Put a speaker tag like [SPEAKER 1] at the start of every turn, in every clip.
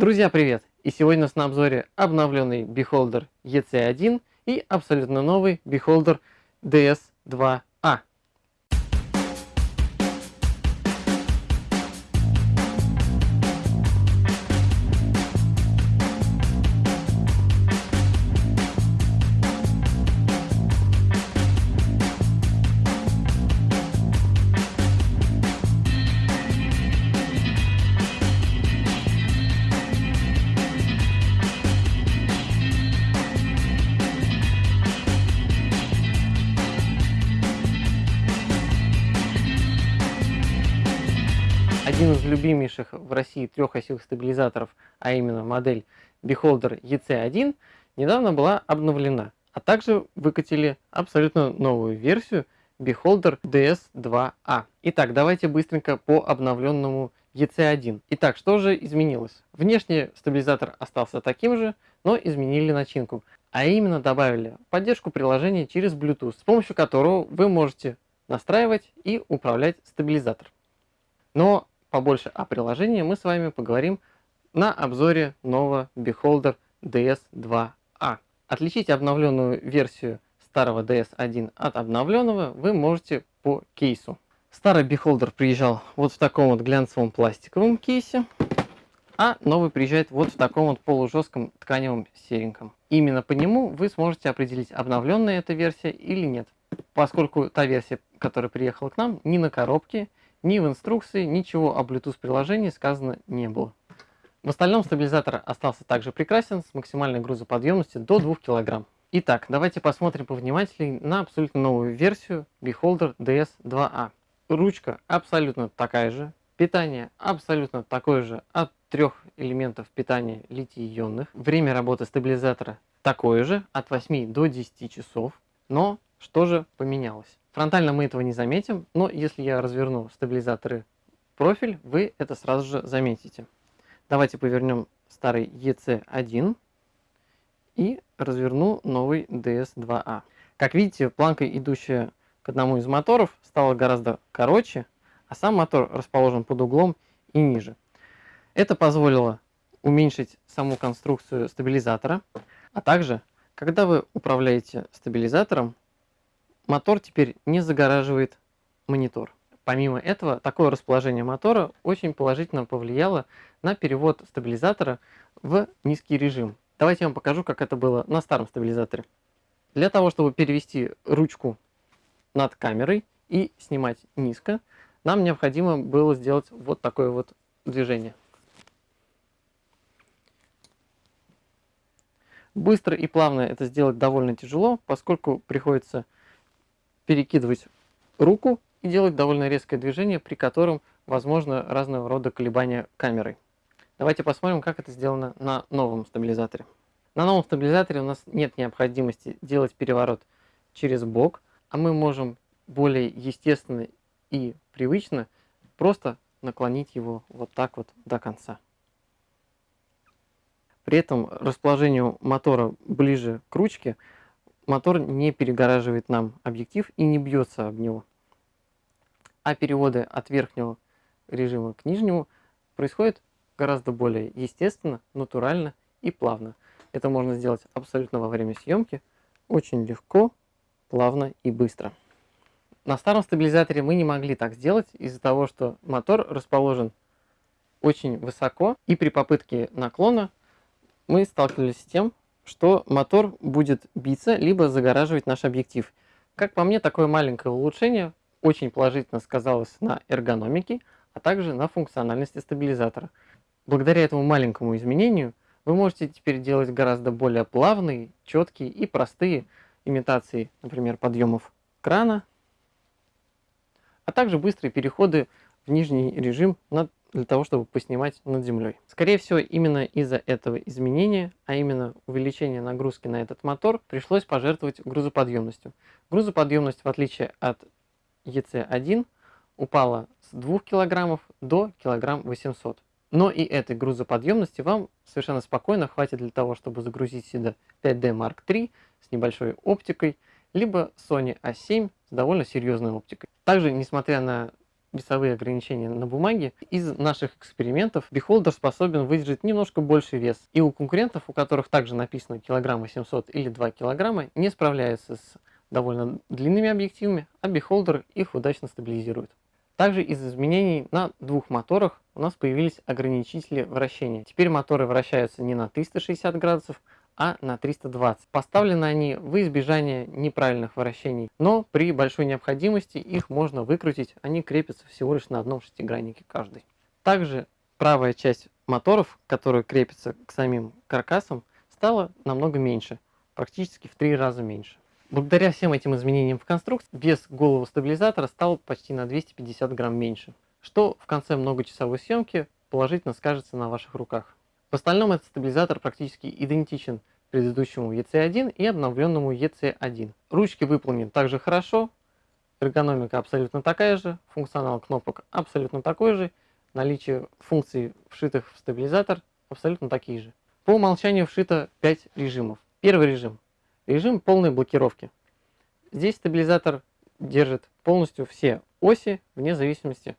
[SPEAKER 1] Друзья, привет! И сегодня у нас на обзоре обновленный Beholder EC1 и абсолютно новый Beholder DS2 Один из любимейших в России трехосевых стабилизаторов, а именно модель Beholder EC1, недавно была обновлена, а также выкатили абсолютно новую версию Beholder DS2A. Итак, давайте быстренько по обновленному EC1. Итак, что же изменилось? Внешне стабилизатор остался таким же, но изменили начинку. А именно добавили поддержку приложения через Bluetooth, с помощью которого вы можете настраивать и управлять стабилизатор. Но побольше о приложении мы с вами поговорим на обзоре нового Beholder DS2A. Отличить обновленную версию старого DS1 от обновленного вы можете по кейсу. Старый Beholder приезжал вот в таком вот глянцевом пластиковом кейсе, а новый приезжает вот в таком вот полужестком тканевом сереньком. Именно по нему вы сможете определить, обновленная эта версия или нет. Поскольку та версия, которая приехала к нам, ни на коробке, ни в инструкции ничего о Bluetooth приложении сказано не было. В остальном стабилизатор остался также прекрасен с максимальной грузоподъемностью до 2 кг. Итак, давайте посмотрим повнимательнее на абсолютно новую версию Beholder DS2A. Ручка абсолютно такая же, питание абсолютно такое же от трех элементов питания литий-ионных. Время работы стабилизатора такое же, от 8 до 10 часов. Но что же поменялось? Фронтально мы этого не заметим, но если я разверну стабилизаторы профиль, вы это сразу же заметите. Давайте повернем старый EC1 и разверну новый DS2A. Как видите, планка, идущая к одному из моторов, стала гораздо короче, а сам мотор расположен под углом и ниже. Это позволило уменьшить саму конструкцию стабилизатора, а также, когда вы управляете стабилизатором, мотор теперь не загораживает монитор. Помимо этого, такое расположение мотора очень положительно повлияло на перевод стабилизатора в низкий режим. Давайте я вам покажу, как это было на старом стабилизаторе. Для того, чтобы перевести ручку над камерой и снимать низко, нам необходимо было сделать вот такое вот движение. Быстро и плавно это сделать довольно тяжело, поскольку приходится перекидывать руку и делать довольно резкое движение, при котором возможно разного рода колебания камеры. Давайте посмотрим, как это сделано на новом стабилизаторе. На новом стабилизаторе у нас нет необходимости делать переворот через бок, а мы можем более естественно и привычно просто наклонить его вот так вот до конца. При этом расположению мотора ближе к ручке мотор не перегораживает нам объектив и не бьется об него. А переводы от верхнего режима к нижнему происходят гораздо более естественно, натурально и плавно. Это можно сделать абсолютно во время съемки, очень легко, плавно и быстро. На старом стабилизаторе мы не могли так сделать из-за того, что мотор расположен очень высоко, и при попытке наклона мы сталкивались с тем, что мотор будет биться, либо загораживать наш объектив. Как по мне, такое маленькое улучшение очень положительно сказалось на эргономике, а также на функциональности стабилизатора. Благодаря этому маленькому изменению вы можете теперь делать гораздо более плавные, четкие и простые имитации, например, подъемов крана, а также быстрые переходы в нижний режим на для того, чтобы поснимать над землей. Скорее всего, именно из-за этого изменения, а именно увеличения нагрузки на этот мотор, пришлось пожертвовать грузоподъемностью. Грузоподъемность, в отличие от EC1, упала с 2 кг до килограмм 800 но и этой грузоподъемности вам совершенно спокойно хватит для того, чтобы загрузить сюда 5D Mark III с небольшой оптикой, либо Sony A7 с довольно серьезной оптикой. Также, несмотря на весовые ограничения на бумаге, из наших экспериментов Beholder способен выдержать немножко больший вес. И у конкурентов, у которых также написано килограмм 800 или 2 килограмма, не справляется с довольно длинными объективами, а Beholder их удачно стабилизирует. Также из изменений на двух моторах у нас появились ограничители вращения. Теперь моторы вращаются не на 360 градусов, а на 320. Поставлены они в избежание неправильных вращений, но при большой необходимости их можно выкрутить, они крепятся всего лишь на одном шестиграннике каждый. Также правая часть моторов, которая крепится к самим каркасам, стала намного меньше, практически в три раза меньше. Благодаря всем этим изменениям в конструкции, вес головы стабилизатора стал почти на 250 грамм меньше, что в конце многочасовой съемки положительно скажется на ваших руках. В остальном этот стабилизатор практически идентичен предыдущему EC1 и обновленному EC1. Ручки выполнены также хорошо, эргономика абсолютно такая же, функционал кнопок абсолютно такой же, наличие функций, вшитых в стабилизатор, абсолютно такие же. По умолчанию вшито 5 режимов. Первый режим Режим полной блокировки. Здесь стабилизатор держит полностью все оси, вне зависимости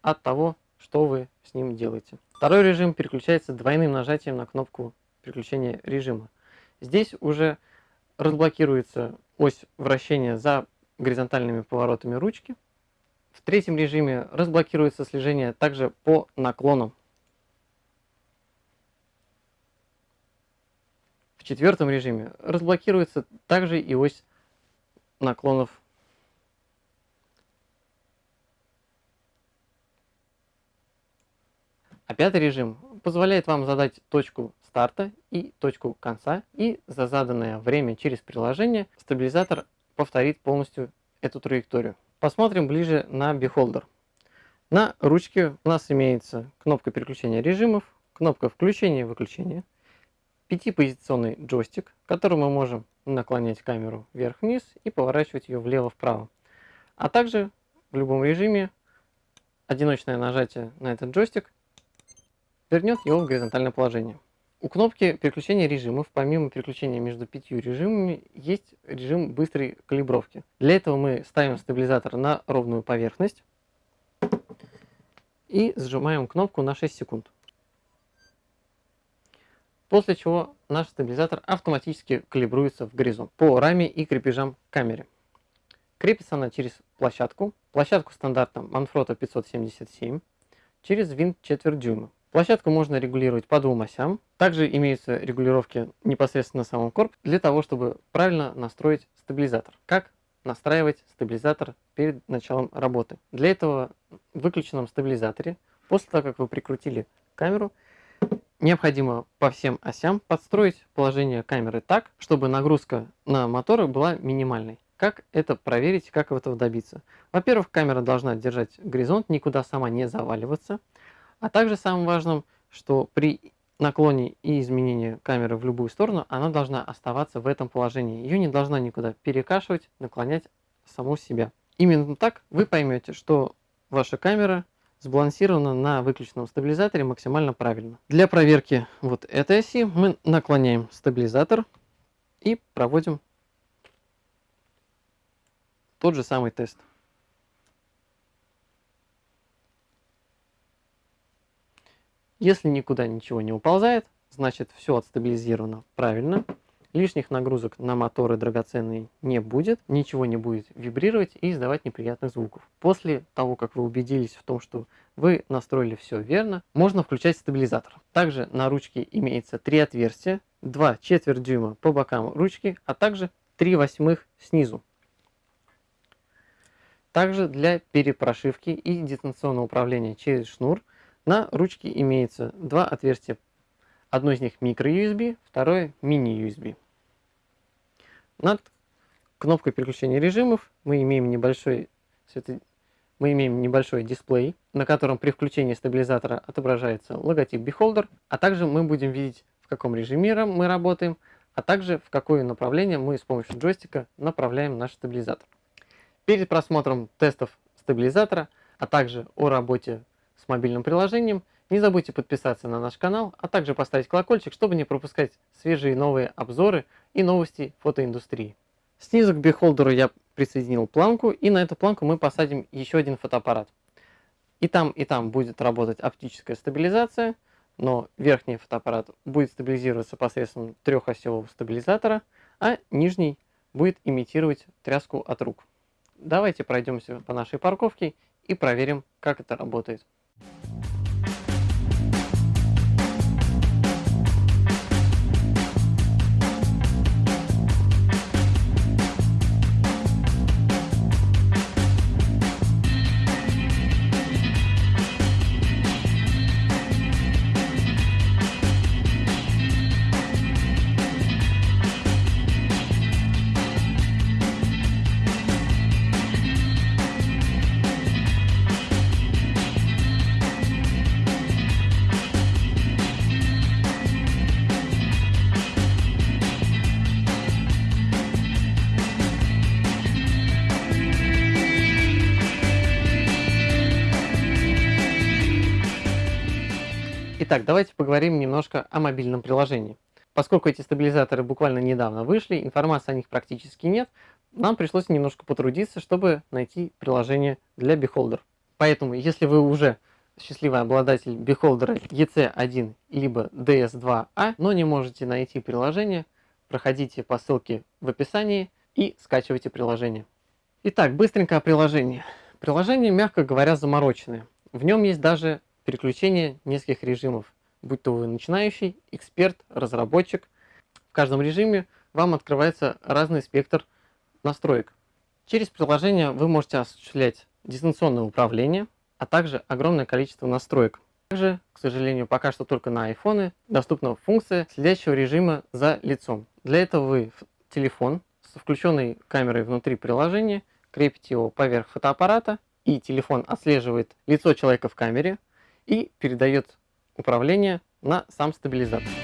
[SPEAKER 1] от того, что вы с ним делаете. Второй режим переключается двойным нажатием на кнопку переключения режима. Здесь уже разблокируется ось вращения за горизонтальными поворотами ручки. В третьем режиме разблокируется слежение также по наклонам. В четвертом режиме разблокируется также и ось наклонов. А пятый режим позволяет вам задать точку старта и точку конца, и за заданное время через приложение стабилизатор повторит полностью эту траекторию. Посмотрим ближе на Beholder. На ручке у нас имеется кнопка переключения режимов, кнопка включения-выключения, пятипозиционный джойстик, которым мы можем наклонять камеру вверх-вниз и поворачивать ее влево-вправо. А также в любом режиме одиночное нажатие на этот джойстик вернет его в горизонтальное положение. У кнопки переключения режимов, помимо переключения между пятью режимами, есть режим быстрой калибровки. Для этого мы ставим стабилизатор на ровную поверхность и сжимаем кнопку на 6 секунд после чего наш стабилизатор автоматически калибруется в горизонт по раме и крепежам камеры. Крепится она через площадку, площадку стандарта Manfrotto 577, через винт четверть дюйма. Площадку можно регулировать по двум осям. Также имеются регулировки непосредственно на самом корпусе для того, чтобы правильно настроить стабилизатор. Как настраивать стабилизатор перед началом работы. Для этого в выключенном стабилизаторе, после того, как вы прикрутили камеру, Необходимо по всем осям подстроить положение камеры так, чтобы нагрузка на моторы была минимальной. Как это проверить, как этого добиться? Во-первых, камера должна держать горизонт, никуда сама не заваливаться. А также самым важным, что при наклоне и изменении камеры в любую сторону, она должна оставаться в этом положении. Ее не должна никуда перекашивать, наклонять саму себя. Именно так вы поймете, что ваша камера сбалансировано на выключенном стабилизаторе максимально правильно. Для проверки вот этой оси мы наклоняем стабилизатор и проводим тот же самый тест. Если никуда ничего не уползает, значит все отстабилизировано правильно лишних нагрузок на моторы драгоценные не будет, ничего не будет вибрировать и издавать неприятных звуков. После того, как вы убедились в том, что вы настроили все верно, можно включать стабилизатор. Также на ручке имеется три отверстия, 2 четверть дюйма по бокам ручки, а также 3 восьмых снизу. Также для перепрошивки и дистанционного управления через шнур на ручке имеется два отверстия. Одно из них микро-USB, второе мини-USB. Над кнопкой переключения режимов мы имеем небольшой, мы имеем небольшой дисплей, на котором при включении стабилизатора отображается логотип Beholder, а также мы будем видеть, в каком режиме мы работаем, а также в какое направление мы с помощью джойстика направляем наш стабилизатор. Перед просмотром тестов стабилизатора, а также о работе с мобильным приложением, не забудьте подписаться на наш канал, а также поставить колокольчик, чтобы не пропускать свежие новые обзоры и новости фотоиндустрии. Снизу к бихолдеру я присоединил планку, и на эту планку мы посадим еще один фотоаппарат. И там, и там будет работать оптическая стабилизация, но верхний фотоаппарат будет стабилизироваться посредством трехосевого стабилизатора, а нижний будет имитировать тряску от рук. Давайте пройдемся по нашей парковке и проверим, как это работает. Итак, давайте поговорим немножко о мобильном приложении. Поскольку эти стабилизаторы буквально недавно вышли, информации о них практически нет, нам пришлось немножко потрудиться, чтобы найти приложение для Beholder. Поэтому, если вы уже счастливый обладатель Beholder EC1 либо DS2A, но не можете найти приложение, проходите по ссылке в описании и скачивайте приложение. Итак, быстренько о приложении. Приложение, мягко говоря, замороченное. В нем есть даже переключение нескольких режимов, будь то вы начинающий, эксперт, разработчик. В каждом режиме вам открывается разный спектр настроек. Через приложение вы можете осуществлять дистанционное управление, а также огромное количество настроек. Также, к сожалению, пока что только на iPhone доступна функция следящего режима за лицом. Для этого вы телефон с включенной камерой внутри приложения крепите его поверх фотоаппарата, и телефон отслеживает лицо человека в камере, и передает управление на сам стабилизатор.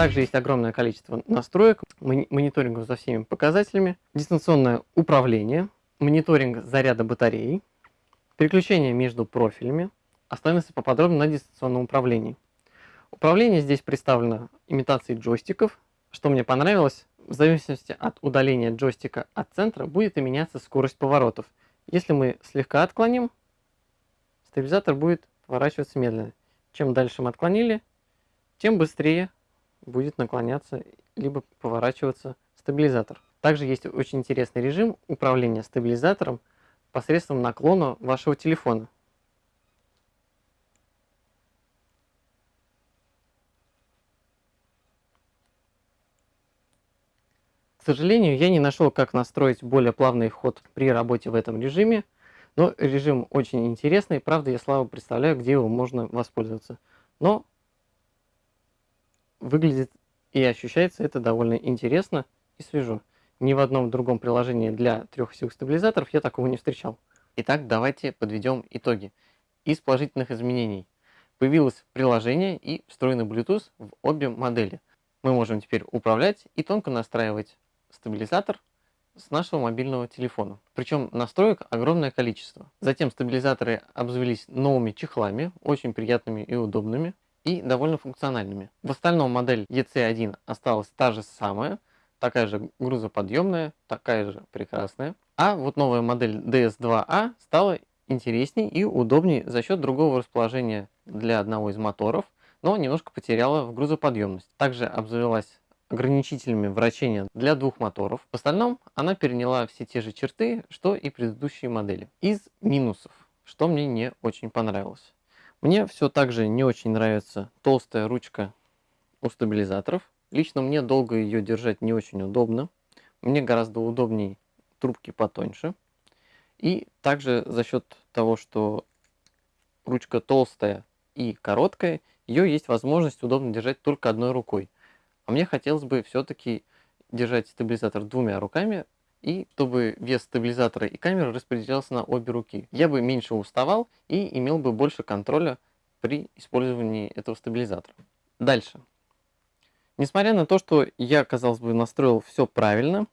[SPEAKER 1] Также есть огромное количество настроек, мониторингов за всеми показателями, дистанционное управление, мониторинг заряда батареи, переключение между профилями. Остановимся поподробнее на дистанционном управлении. Управление здесь представлено имитацией джойстиков. Что мне понравилось, в зависимости от удаления джойстика от центра будет и меняться скорость поворотов. Если мы слегка отклоним, стабилизатор будет поворачиваться медленно. Чем дальше мы отклонили, тем быстрее будет наклоняться либо поворачиваться стабилизатор. Также есть очень интересный режим управления стабилизатором посредством наклона вашего телефона. К сожалению, я не нашел, как настроить более плавный ход при работе в этом режиме, но режим очень интересный, правда я слабо представляю, где его можно воспользоваться. Но выглядит и ощущается это довольно интересно и свежо. Ни в одном другом приложении для трехосевых стабилизаторов я такого не встречал. Итак, давайте подведем итоги. Из положительных изменений появилось приложение и встроенный Bluetooth в обе модели. Мы можем теперь управлять и тонко настраивать стабилизатор с нашего мобильного телефона. Причем настроек огромное количество. Затем стабилизаторы обзавелись новыми чехлами, очень приятными и удобными и довольно функциональными. В остальном модель EC1 осталась та же самая, такая же грузоподъемная, такая же прекрасная. А вот новая модель DS2A стала интересней и удобнее за счет другого расположения для одного из моторов, но немножко потеряла в грузоподъемность. Также обзавелась ограничителями вращения для двух моторов. В остальном она переняла все те же черты, что и предыдущие модели. Из минусов, что мне не очень понравилось. Мне все также не очень нравится толстая ручка у стабилизаторов. Лично мне долго ее держать не очень удобно. Мне гораздо удобнее трубки потоньше. И также за счет того, что ручка толстая и короткая, ее есть возможность удобно держать только одной рукой. А мне хотелось бы все-таки держать стабилизатор двумя руками, и чтобы вес стабилизатора и камеры распределялся на обе руки. Я бы меньше уставал и имел бы больше контроля при использовании этого стабилизатора. Дальше. Несмотря на то, что я, казалось бы, настроил все правильно,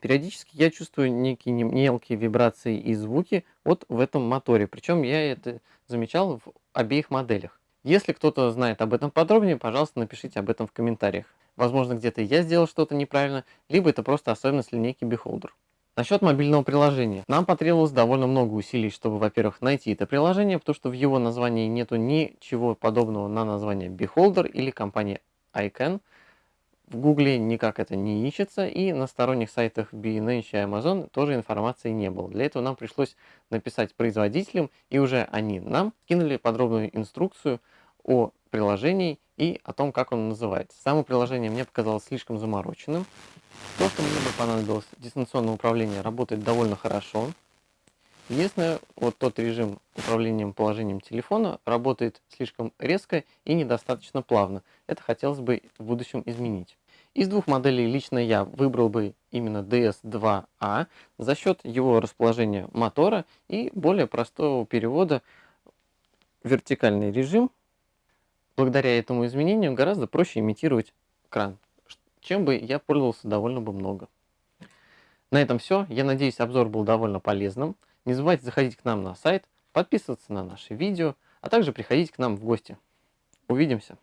[SPEAKER 1] периодически я чувствую некие мелкие вибрации и звуки вот в этом моторе. Причем я это замечал в обеих моделях. Если кто-то знает об этом подробнее, пожалуйста, напишите об этом в комментариях. Возможно, где-то я сделал что-то неправильно, либо это просто особенность линейки Beholder. Насчет мобильного приложения. Нам потребовалось довольно много усилий, чтобы, во-первых, найти это приложение, потому что в его названии нету ничего подобного на название Beholder или компании iCan. В Гугле никак это не ищется, и на сторонних сайтах B&H и Amazon тоже информации не было. Для этого нам пришлось написать производителям, и уже они нам скинули подробную инструкцию о приложении и о том, как он называется. Само приложение мне показалось слишком замороченным. То, что мне бы понадобилось, дистанционное управление работает довольно хорошо. Единственное, вот тот режим управлением положением телефона работает слишком резко и недостаточно плавно. Это хотелось бы в будущем изменить. Из двух моделей лично я выбрал бы именно DS2A за счет его расположения мотора и более простого перевода вертикальный режим. Благодаря этому изменению гораздо проще имитировать кран, чем бы я пользовался довольно бы много. На этом все. Я надеюсь, обзор был довольно полезным. Не забывайте заходить к нам на сайт, подписываться на наши видео, а также приходить к нам в гости. Увидимся!